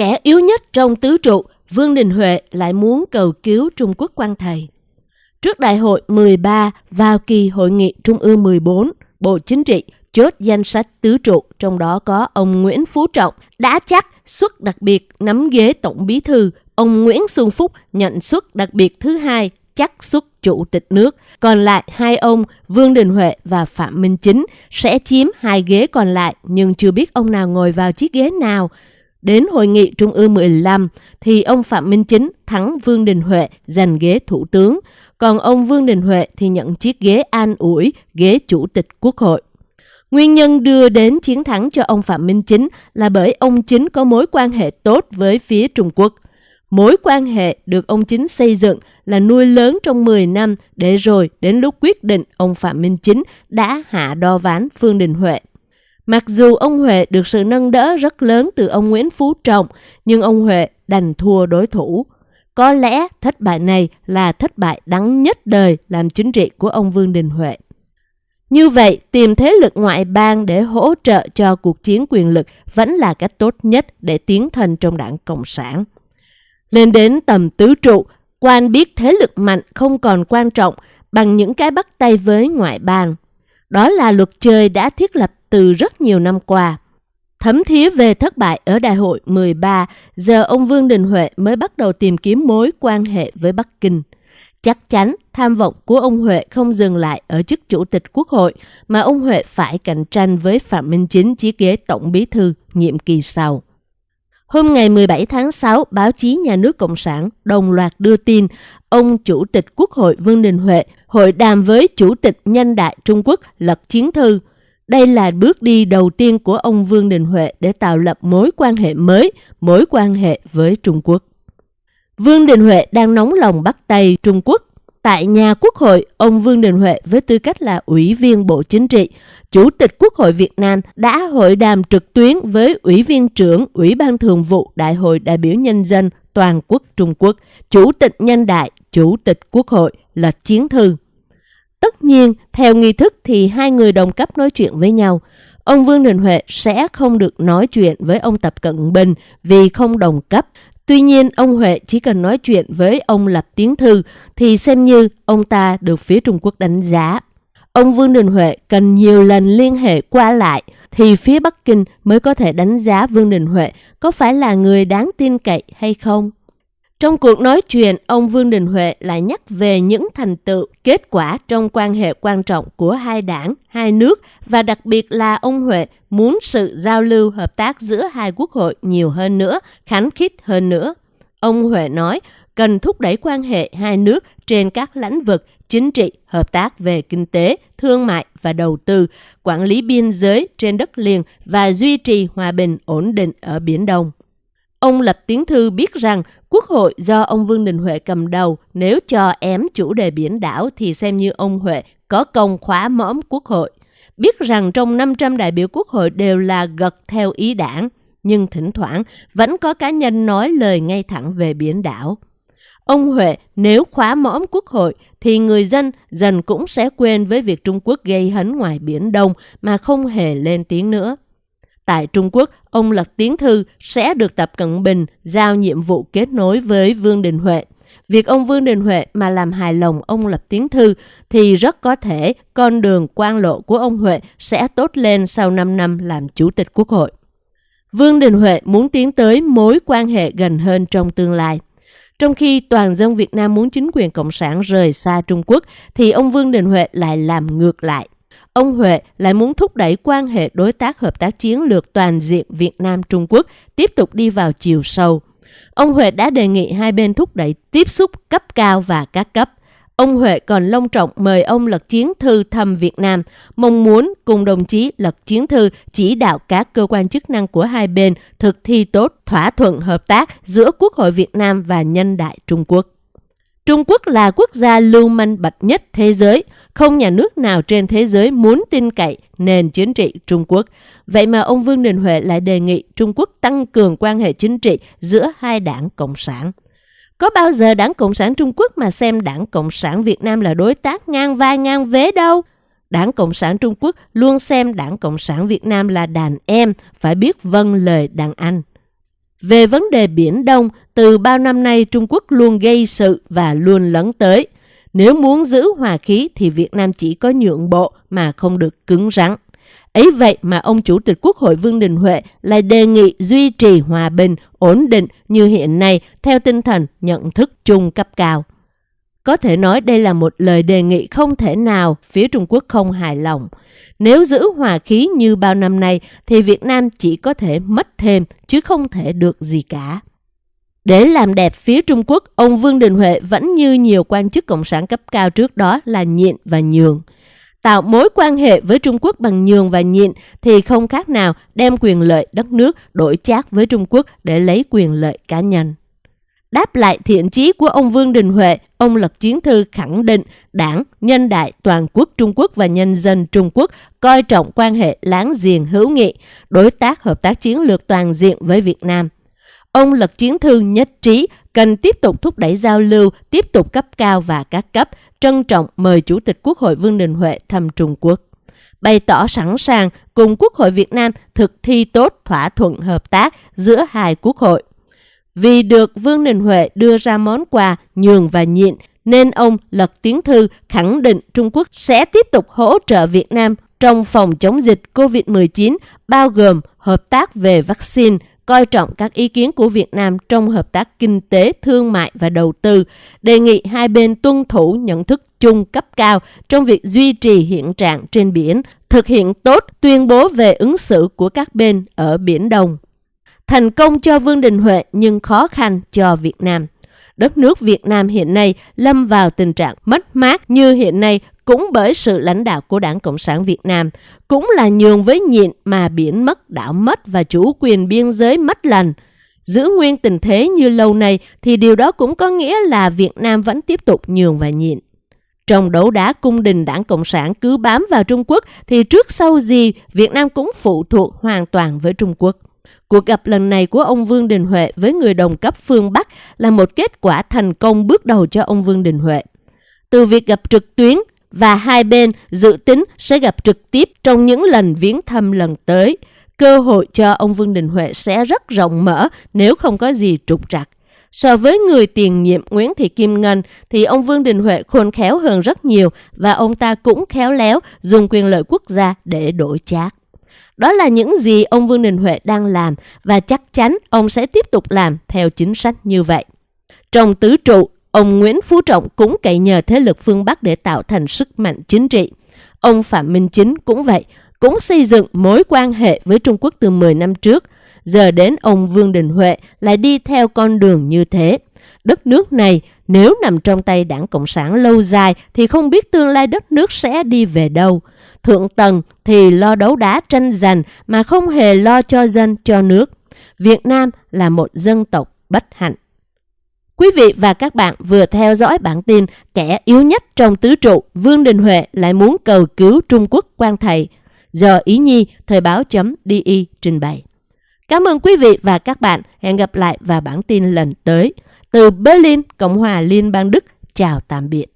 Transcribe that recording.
Kẻ yếu nhất trong tứ trụ, Vương Đình Huệ lại muốn cầu cứu Trung Quốc quan thầy. Trước đại hội 13 vào kỳ hội nghị Trung ương 14, Bộ Chính trị chốt danh sách tứ trụ, trong đó có ông Nguyễn Phú Trọng đã chắc suất đặc biệt nắm ghế tổng bí thư, ông Nguyễn Xuân Phúc nhận suất đặc biệt thứ hai chắc suất chủ tịch nước. Còn lại hai ông Vương Đình Huệ và Phạm Minh Chính sẽ chiếm hai ghế còn lại nhưng chưa biết ông nào ngồi vào chiếc ghế nào. Đến hội nghị Trung ương 15 thì ông Phạm Minh Chính thắng Vương Đình Huệ giành ghế thủ tướng, còn ông Vương Đình Huệ thì nhận chiếc ghế an ủi, ghế chủ tịch quốc hội. Nguyên nhân đưa đến chiến thắng cho ông Phạm Minh Chính là bởi ông Chính có mối quan hệ tốt với phía Trung Quốc. Mối quan hệ được ông Chính xây dựng là nuôi lớn trong 10 năm để rồi đến lúc quyết định ông Phạm Minh Chính đã hạ đo ván Phương Đình Huệ. Mặc dù ông Huệ được sự nâng đỡ rất lớn từ ông Nguyễn Phú Trọng, nhưng ông Huệ đành thua đối thủ. Có lẽ thất bại này là thất bại đắng nhất đời làm chính trị của ông Vương Đình Huệ. Như vậy, tìm thế lực ngoại bang để hỗ trợ cho cuộc chiến quyền lực vẫn là cách tốt nhất để tiến thân trong đảng Cộng sản. Lên đến tầm tứ trụ, quan biết thế lực mạnh không còn quan trọng bằng những cái bắt tay với ngoại bang. Đó là luật chơi đã thiết lập từ rất nhiều năm qua. Thấm thía về thất bại ở đại hội 13, giờ ông Vương Đình Huệ mới bắt đầu tìm kiếm mối quan hệ với Bắc Kinh. Chắc chắn tham vọng của ông Huệ không dừng lại ở chức chủ tịch quốc hội, mà ông Huệ phải cạnh tranh với Phạm Minh Chính chiếc ghế tổng bí thư nhiệm kỳ sau. Hôm ngày 17 tháng 6, báo chí nhà nước Cộng sản đồng loạt đưa tin ông Chủ tịch Quốc hội Vương Đình Huệ hội đàm với Chủ tịch Nhân đại Trung Quốc Lật Chiến Thư. Đây là bước đi đầu tiên của ông Vương Đình Huệ để tạo lập mối quan hệ mới, mối quan hệ với Trung Quốc. Vương Đình Huệ đang nóng lòng bắt tay Trung Quốc. Tại nhà Quốc hội, ông Vương Đình Huệ với tư cách là Ủy viên Bộ Chính trị, Chủ tịch Quốc hội Việt Nam đã hội đàm trực tuyến với Ủy viên trưởng Ủy ban Thường vụ Đại hội đại biểu Nhân dân Toàn quốc Trung Quốc, Chủ tịch Nhân đại, Chủ tịch Quốc hội là Chiến Thư. Tất nhiên, theo nghi thức thì hai người đồng cấp nói chuyện với nhau. Ông Vương Đình Huệ sẽ không được nói chuyện với ông Tập Cận Bình vì không đồng cấp. Tuy nhiên, ông Huệ chỉ cần nói chuyện với ông Lập Tiến Thư thì xem như ông ta được phía Trung Quốc đánh giá. Ông Vương Đình Huệ cần nhiều lần liên hệ qua lại thì phía Bắc Kinh mới có thể đánh giá Vương Đình Huệ có phải là người đáng tin cậy hay không. Trong cuộc nói chuyện, ông Vương Đình Huệ lại nhắc về những thành tựu, kết quả trong quan hệ quan trọng của hai đảng, hai nước và đặc biệt là ông Huệ muốn sự giao lưu hợp tác giữa hai quốc hội nhiều hơn nữa, khánh khít hơn nữa. Ông Huệ nói cần thúc đẩy quan hệ hai nước trên các lĩnh vực chính trị, hợp tác về kinh tế, thương mại và đầu tư, quản lý biên giới trên đất liền và duy trì hòa bình ổn định ở Biển Đông. Ông Lập Tiến Thư biết rằng Quốc hội do ông Vương Đình Huệ cầm đầu nếu cho ém chủ đề biển đảo thì xem như ông Huệ có công khóa mõm Quốc hội. Biết rằng trong 500 đại biểu Quốc hội đều là gật theo ý đảng, nhưng thỉnh thoảng vẫn có cá nhân nói lời ngay thẳng về biển đảo. Ông Huệ nếu khóa mõm quốc hội thì người dân dần cũng sẽ quên với việc Trung Quốc gây hấn ngoài Biển Đông mà không hề lên tiếng nữa. Tại Trung Quốc, ông Lật Tiến Thư sẽ được Tập Cận Bình giao nhiệm vụ kết nối với Vương Đình Huệ. Việc ông Vương Đình Huệ mà làm hài lòng ông Lập Tiến Thư thì rất có thể con đường quan lộ của ông Huệ sẽ tốt lên sau 5 năm làm Chủ tịch Quốc hội. Vương Đình Huệ muốn tiến tới mối quan hệ gần hơn trong tương lai. Trong khi toàn dân Việt Nam muốn chính quyền Cộng sản rời xa Trung Quốc, thì ông Vương Đình Huệ lại làm ngược lại. Ông Huệ lại muốn thúc đẩy quan hệ đối tác hợp tác chiến lược toàn diện Việt Nam-Trung Quốc tiếp tục đi vào chiều sâu. Ông Huệ đã đề nghị hai bên thúc đẩy tiếp xúc cấp cao và các cấp. Ông Huệ còn long trọng mời ông Lật Chiến Thư thăm Việt Nam, mong muốn cùng đồng chí Lật Chiến Thư chỉ đạo các cơ quan chức năng của hai bên thực thi tốt thỏa thuận hợp tác giữa Quốc hội Việt Nam và Nhân đại Trung Quốc. Trung Quốc là quốc gia lưu manh bạch nhất thế giới, không nhà nước nào trên thế giới muốn tin cậy nền chính trị Trung Quốc. Vậy mà ông Vương Đình Huệ lại đề nghị Trung Quốc tăng cường quan hệ chính trị giữa hai đảng Cộng sản. Có bao giờ đảng Cộng sản Trung Quốc mà xem đảng Cộng sản Việt Nam là đối tác ngang vai ngang vế đâu? Đảng Cộng sản Trung Quốc luôn xem đảng Cộng sản Việt Nam là đàn em, phải biết vâng lời đàn anh. Về vấn đề Biển Đông, từ bao năm nay Trung Quốc luôn gây sự và luôn lấn tới. Nếu muốn giữ hòa khí thì Việt Nam chỉ có nhượng bộ mà không được cứng rắn. Ấy vậy mà ông Chủ tịch Quốc hội Vương Đình Huệ lại đề nghị duy trì hòa bình, ổn định như hiện nay theo tinh thần nhận thức chung cấp cao. Có thể nói đây là một lời đề nghị không thể nào phía Trung Quốc không hài lòng. Nếu giữ hòa khí như bao năm nay thì Việt Nam chỉ có thể mất thêm chứ không thể được gì cả. Để làm đẹp phía Trung Quốc, ông Vương Đình Huệ vẫn như nhiều quan chức cộng sản cấp cao trước đó là nhịn và nhường. Tạo mối quan hệ với Trung Quốc bằng nhường và nhịn thì không khác nào đem quyền lợi đất nước đổi chác với Trung Quốc để lấy quyền lợi cá nhân. Đáp lại thiện chí của ông Vương Đình Huệ, ông Lật Chiến Thư khẳng định đảng, nhân đại toàn quốc Trung Quốc và nhân dân Trung Quốc coi trọng quan hệ láng giềng hữu nghị, đối tác hợp tác chiến lược toàn diện với Việt Nam. Ông Lật Chiến Thư nhất trí cần tiếp tục thúc đẩy giao lưu, tiếp tục cấp cao và các cấp, trân trọng mời Chủ tịch Quốc hội Vương Đình Huệ thăm Trung Quốc bày tỏ sẵn sàng cùng Quốc hội Việt Nam thực thi tốt thỏa thuận hợp tác giữa hai quốc hội. Vì được Vương Đình Huệ đưa ra món quà nhường và nhịn, nên ông Lật tiếng Thư khẳng định Trung Quốc sẽ tiếp tục hỗ trợ Việt Nam trong phòng chống dịch COVID-19, bao gồm hợp tác về vaccine, coi trọng các ý kiến của Việt Nam trong hợp tác kinh tế, thương mại và đầu tư, đề nghị hai bên tuân thủ nhận thức chung cấp cao trong việc duy trì hiện trạng trên biển, thực hiện tốt tuyên bố về ứng xử của các bên ở Biển Đông. Thành công cho Vương Đình Huệ nhưng khó khăn cho Việt Nam. Đất nước Việt Nam hiện nay lâm vào tình trạng mất mát như hiện nay cũng bởi sự lãnh đạo của Đảng Cộng sản Việt Nam, cũng là nhường với nhịn mà biển mất, đảo mất và chủ quyền biên giới mất lành Giữ nguyên tình thế như lâu nay thì điều đó cũng có nghĩa là Việt Nam vẫn tiếp tục nhường và nhịn. Trong đấu đá cung đình đảng Cộng sản cứ bám vào Trung Quốc thì trước sau gì Việt Nam cũng phụ thuộc hoàn toàn với Trung Quốc. Cuộc gặp lần này của ông Vương Đình Huệ với người đồng cấp phương Bắc là một kết quả thành công bước đầu cho ông Vương Đình Huệ. Từ việc gặp trực tuyến và hai bên dự tính sẽ gặp trực tiếp trong những lần viếng thăm lần tới, cơ hội cho ông Vương Đình Huệ sẽ rất rộng mở nếu không có gì trục trặc. So với người tiền nhiệm Nguyễn Thị Kim Ngân thì ông Vương Đình Huệ khôn khéo hơn rất nhiều và ông ta cũng khéo léo dùng quyền lợi quốc gia để đổi chác. Đó là những gì ông Vương Đình Huệ đang làm và chắc chắn ông sẽ tiếp tục làm theo chính sách như vậy. Trong tứ trụ, ông Nguyễn Phú Trọng cũng cậy nhờ thế lực phương Bắc để tạo thành sức mạnh chính trị. Ông Phạm Minh Chính cũng vậy, cũng xây dựng mối quan hệ với Trung Quốc từ 10 năm trước. Giờ đến ông Vương Đình Huệ lại đi theo con đường như thế. Đất nước này nếu nằm trong tay đảng Cộng sản lâu dài thì không biết tương lai đất nước sẽ đi về đâu. Thượng tầng thì lo đấu đá tranh giành mà không hề lo cho dân, cho nước. Việt Nam là một dân tộc bất hạnh. Quý vị và các bạn vừa theo dõi bản tin kẻ yếu nhất trong tứ trụ Vương Đình Huệ lại muốn cầu cứu Trung Quốc quan thầy Giờ Ý Nhi Thời báo.di trình bày. Cảm ơn quý vị và các bạn. Hẹn gặp lại vào bản tin lần tới. Từ Berlin, Cộng hòa Liên bang Đức, chào tạm biệt.